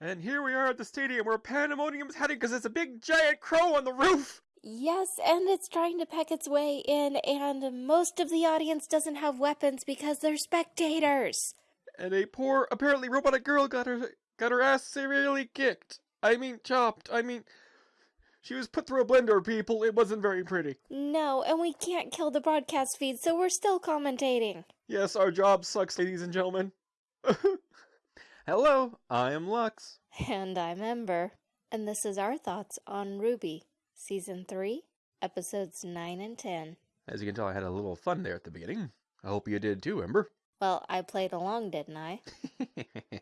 And here we are at the stadium where pandemonium's heading because there's a big giant crow on the roof. Yes, and it's trying to peck its way in, and most of the audience doesn't have weapons because they're spectators. And a poor, apparently robotic girl got her got her ass severely kicked. I mean, chopped. I mean, she was put through a blender, people. It wasn't very pretty. No, and we can't kill the broadcast feed, so we're still commentating. Yes, our job sucks, ladies and gentlemen. Hello, I am Lux. And I'm Ember, and this is our thoughts on Ruby, Season 3, Episodes 9 and 10. As you can tell, I had a little fun there at the beginning. I hope you did too, Ember. Well, I played along, didn't I?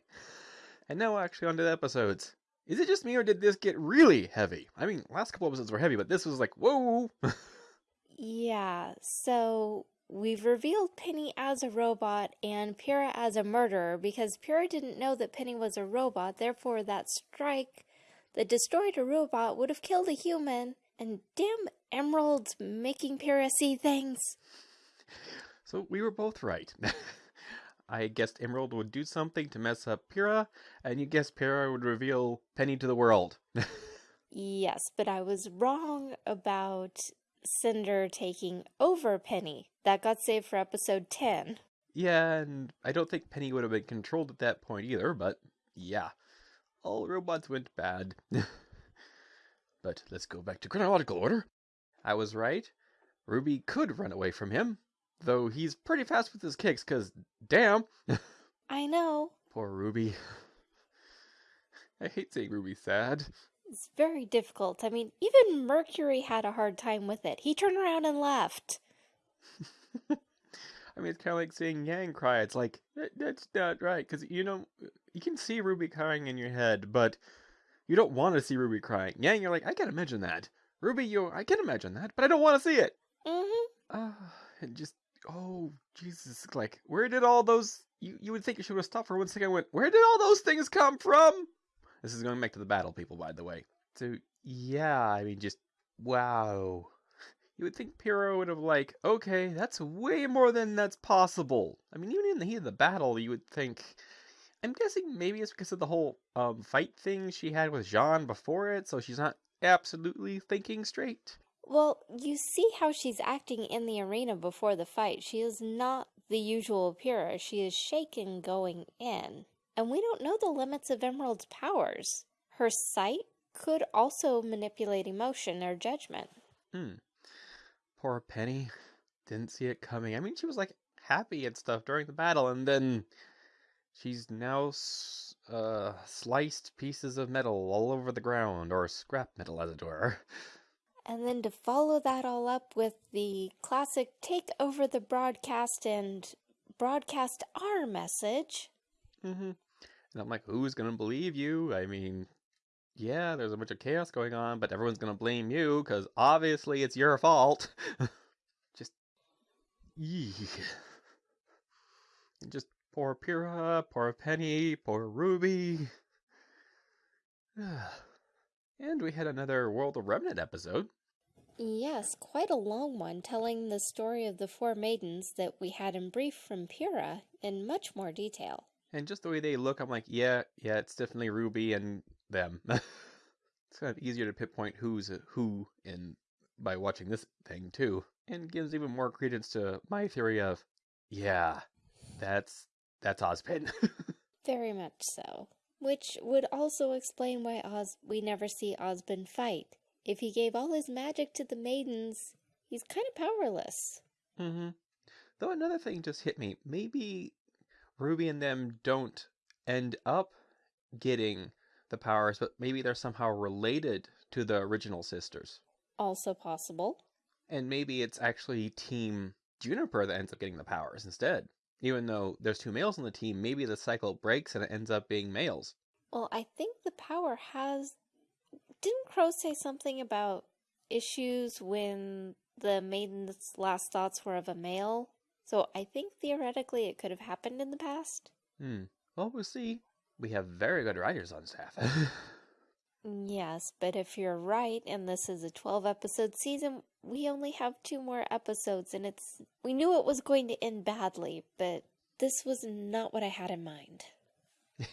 and now, actually, on to the episodes. Is it just me, or did this get really heavy? I mean, last couple episodes were heavy, but this was like, whoa! yeah, so we've revealed Penny as a robot and Pyrrha as a murderer because Pyrrha didn't know that Penny was a robot, therefore, that strike that destroyed a robot would have killed a human. And damn Emerald's making Pyrrha see things. So we were both right. I guessed Emerald would do something to mess up Pyrrha, and you guessed Pyrrha would reveal Penny to the world. yes, but I was wrong about Cinder taking over Penny. That got saved for episode 10. Yeah, and I don't think Penny would have been controlled at that point either, but yeah. All robots went bad. but let's go back to chronological order. I was right. Ruby could run away from him, though he's pretty fast with his kicks, because damn. I know. Poor Ruby. I hate seeing Ruby sad. It's very difficult. I mean, even Mercury had a hard time with it. He turned around and left. I mean, it's kind of like seeing Yang cry. It's like, that, that's not right. Because, you know, you can see Ruby crying in your head, but you don't want to see Ruby crying. Yang, you're like, I can't imagine that. Ruby, you, I can imagine that, but I don't want to see it. Mm-hmm. Uh, and just, oh, Jesus. Like, where did all those, you, you would think you should have stopped for one second went, where did all those things come from? This is going back to the battle, people, by the way. So, yeah, I mean, just, wow. You would think Pyrrha would have, like, okay, that's way more than that's possible. I mean, even in the heat of the battle, you would think. I'm guessing maybe it's because of the whole um, fight thing she had with Jaune before it, so she's not absolutely thinking straight. Well, you see how she's acting in the arena before the fight. She is not the usual Pyrrha. She is shaken going in. And we don't know the limits of Emerald's powers. Her sight could also manipulate emotion or judgment. Hmm. Poor Penny. Didn't see it coming. I mean, she was like happy and stuff during the battle, and then she's now uh, sliced pieces of metal all over the ground, or scrap metal, as it were. And then to follow that all up with the classic take over the broadcast and broadcast our message. Mm-hmm. And I'm like, who's gonna believe you? I mean, yeah, there's a bunch of chaos going on, but everyone's gonna blame you because obviously it's your fault. just, eek. Just poor Pyrrha, poor Penny, poor Ruby. and we had another World of Remnant episode. Yes, quite a long one, telling the story of the four maidens that we had in brief from Pyrrha in much more detail. And just the way they look, I'm like, yeah, yeah, it's definitely Ruby and them. it's kind of easier to pinpoint who's who in by watching this thing too, and gives even more credence to my theory of, yeah, that's that's Ozpin. Very much so. Which would also explain why Oz we never see Ozpin fight. If he gave all his magic to the maidens, he's kind of powerless. Mm-hmm. Though another thing just hit me. Maybe Ruby and them don't end up getting the powers, but maybe they're somehow related to the original sisters. Also possible. And maybe it's actually Team JNPR that ends up getting the powers instead. Even though there's two males on the team, maybe the cycle breaks and it ends up being males. Well, I think the power has. Didn't Qrow say something about issues when the maiden's last thoughts were of a male? So I think theoretically it could have happened in the past. Hmm. Well, we'll see. We have very good writers on staff. yes, but if you're right and this is a 12 episode season, we only have two more episodes and it's we knew it was going to end badly, but this was not what I had in mind.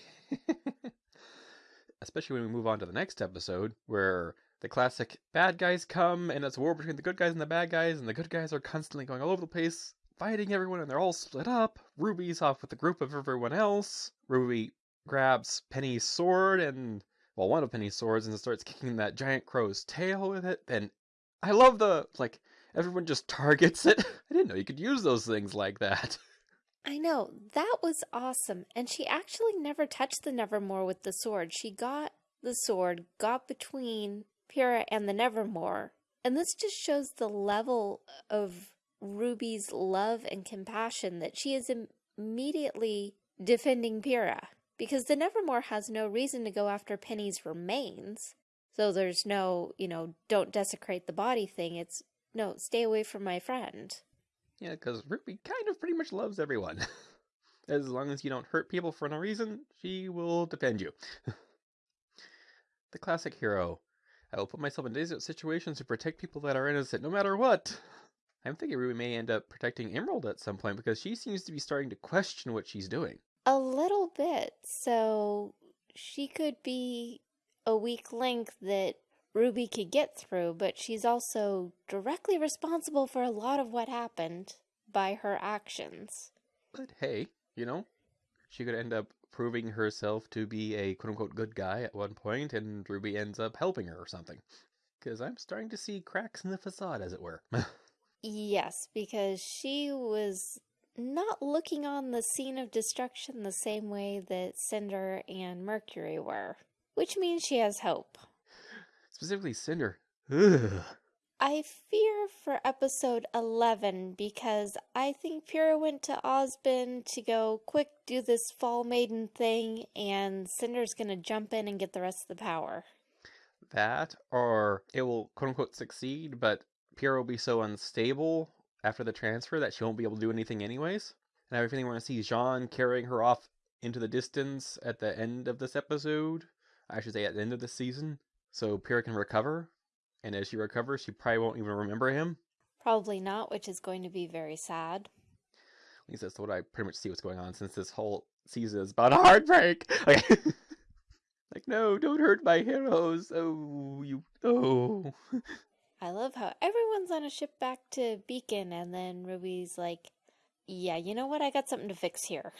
especially when we move on to the next episode, where the classic bad guys come and it's a war between the good guys and the bad guys, and the good guys are constantly going all over the place, fighting everyone, and they're all split up. Ruby's off with a group of everyone else. Ruby grabs Penny's sword and, well, one of Penny's swords and starts kicking that giant crow's tail with it. And I love the, like, everyone just targets it. I didn't know you could use those things like that. I know, that was awesome. And she actually never touched the Nevermore with the sword. She got the sword, got between Pyrrha and the Nevermore. And this just shows the level of Ruby's love and compassion that she is immediately defending Pyrrha. Because the Nevermore has no reason to go after Penny's remains. So there's no, you know, don't desecrate the body thing. It's, no, stay away from my friend. Yeah, because Ruby kind of pretty much loves everyone. as long as you don't hurt people for no reason, she will defend you. the classic hero. I will put myself in desperate situations to protect people that are innocent no matter what. I'm thinking Ruby may end up protecting Emerald at some point because she seems to be starting to question what she's doing. A little bit. So she could be a weak link that Ruby could get through, but she's also directly responsible for a lot of what happened by her actions. But hey, you know, she could end up proving herself to be a quote unquote good guy at one point, and Ruby ends up helping her or something. Because I'm starting to see cracks in the facade, as it were. yes, because she was not looking on the scene of destruction the same way that Cinder and Mercury were, which means she has hope. Specifically, Cinder. Ugh. I fear for episode 11 because I think Pyrrha went to Ozpin to go, quick, do this Fall Maiden thing, and Cinder's gonna jump in and get the rest of the power. That, or it will quote unquote succeed, but Pyrrha will be so unstable after the transfer that she won't be able to do anything anyways. And I really want to see Jaune carrying her off into the distance at the end of this episode. I should say at the end of the season. So Pyrrha can recover and as she recovers, she probably won't even remember him. Probably not, which is going to be very sad. At least that's what I pretty much see what's going on since this whole season is about a heartbreak. Okay. like, no, don't hurt my heroes. Oh, you. Oh. I love how everyone's on a ship back to Beacon, and then Ruby's like, yeah, you know what? I got something to fix here.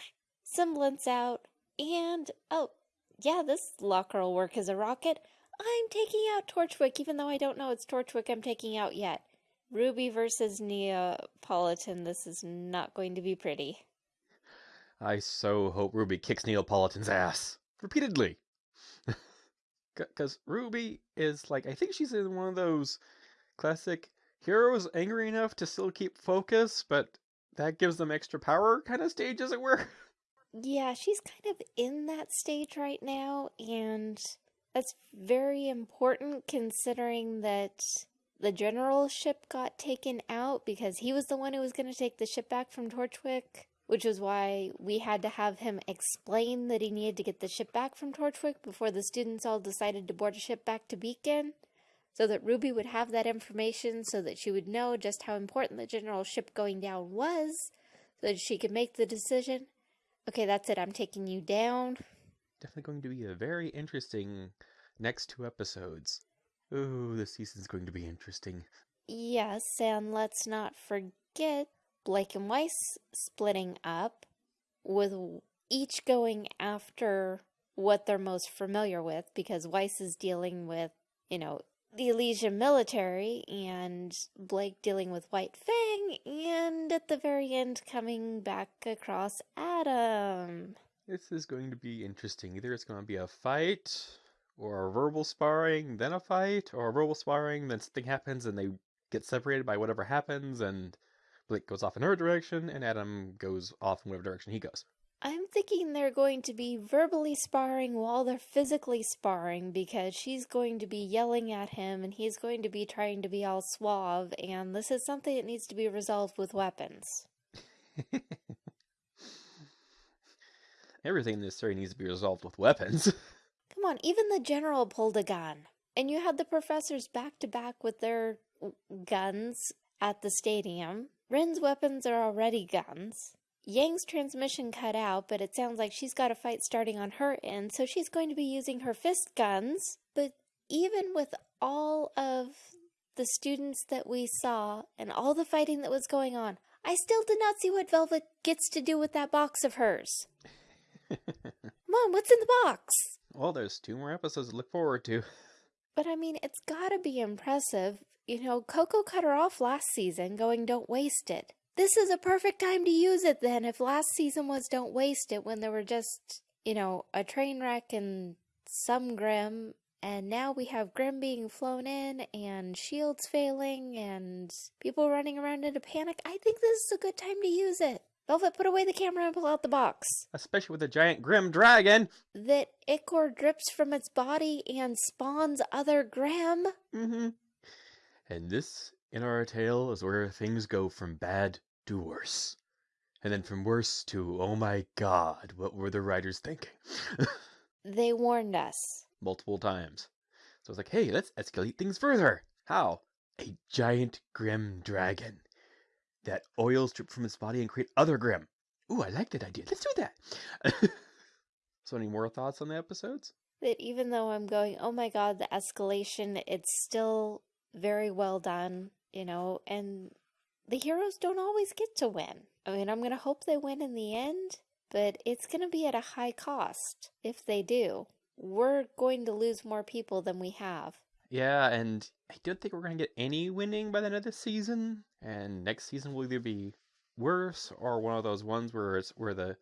Semblance out, and oh, yeah, this locker will work as a rocket. I'm taking out Torchwick, even though I don't know it's Torchwick I'm taking out yet. Ruby versus Neopolitan, this is not going to be pretty. I so hope Ruby kicks Neopolitan's ass. Repeatedly. Because Ruby is like, I think she's in one of those classic heroes angry enough to still keep focus, but that gives them extra power kind of stage, as it were. Yeah, she's kind of in that stage right now, and that's very important considering that the general ship got taken out because he was the one who was going to take the ship back from Torchwick, which is why we had to have him explain that he needed to get the ship back from Torchwick before the students all decided to board a ship back to Beacon, so that Ruby would have that information so that she would know just how important the general ship going down was, so that she could make the decision. Okay, that's it, I'm taking you down definitely going to be a very interesting next two episodes. Oh, this season's going to be interesting. Yes, and let's not forget Blake and Weiss splitting up, with each going after what they're most familiar with, because Weiss is dealing with, you know, the Atlesian military, and Blake dealing with White Fang, and at the very end coming back across Adam. This is going to be interesting. Either it's going to be a fight, or a verbal sparring, then a fight, or a verbal sparring, then something happens and they get separated by whatever happens, and Blake goes off in her direction, and Adam goes off in whatever direction he goes. I'm thinking they're going to be verbally sparring while they're physically sparring because she's going to be yelling at him and he's going to be trying to be all suave, and this is something that needs to be resolved with weapons. Everything in this story needs to be resolved with weapons. Come on, even the general pulled a gun. And you had the professors back to back with their guns at the stadium. Ren's weapons are already guns. Yang's transmission cut out, but it sounds like she's got a fight starting on her end, so she's going to be using her fist guns. But even with all of the students that we saw and all the fighting that was going on, I still did not see what Velvet gets to do with that box of hers. Mom, what's in the box? well, there's two more episodes to look forward to. But I mean, it's gotta be impressive. You know, Coco cut her off last season, going, don't waste it. This is a perfect time to use it then, if last season was don't waste it when there were just, you know, a train wreck and some Grimm, and now we have Grimm being flown in and shields failing and people running around in a panic. I think this is a good time to use it. Velvet, put away the camera and pull out the box. Especially with a giant Grimm dragon. That ichor drips from its body and spawns other Grimm. Mm-hmm. And this, in our tale, is where things go from bad to worse. And then from worse to, oh my god, what were the writers thinking? They warned us. Multiple times. So it's like, hey, let's escalate things further. How? A giant Grimm dragon that oils drip from its body and create other Grimm. Ooh, I like that idea. Let's do that. so, any more thoughts on the episodes? that even though I'm going, oh my god, the escalation, it's still very well done, you know, and the heroes don't always get to win. I mean, I'm going to hope they win in the end, but it's going to be at a high cost if they do. We're going to lose more people than we have. Yeah, and I don't think we're going to get any winning by the end of the season. And next season will either be worse or one of those ones where it's where the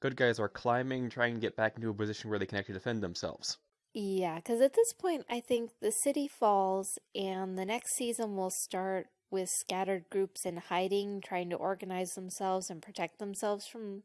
good guys are climbing, trying to get back into a position where they can actually defend themselves. Yeah, because at this point, I think the city falls, and the next season will start with scattered groups in hiding, trying to organize themselves and protect themselves from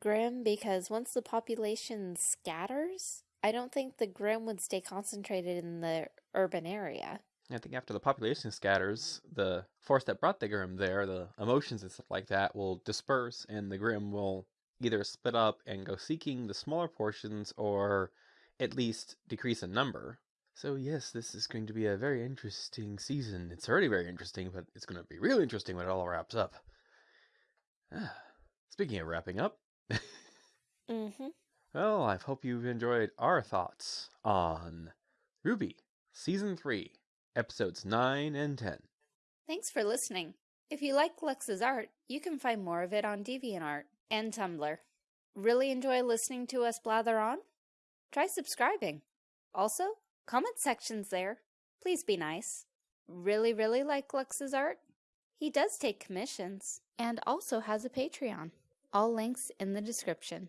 Grimm. Because once the population scatters, I don't think the Grimm would stay concentrated in the urban area. I think after the population scatters, the force that brought the Grimm there, the emotions and stuff like that, will disperse, and the Grimm will either split up and go seeking the smaller portions, or at least decrease in number. So yes, this is going to be a very interesting season. It's already very interesting, but it's going to be really interesting when it all wraps up. Ah, speaking of wrapping up, Mm-hmm. well, I hope you've enjoyed our thoughts on RWBY, Season 3, Episodes 9 and 10. Thanks for listening. If you like Lux's art, you can find more of it on DeviantArt and Tumblr. Really enjoy listening to us blather on? Try subscribing. Also, comment sections there. Please be nice. Really, really like Lux's art? He does take commissions and also has a Patreon. All links in the description.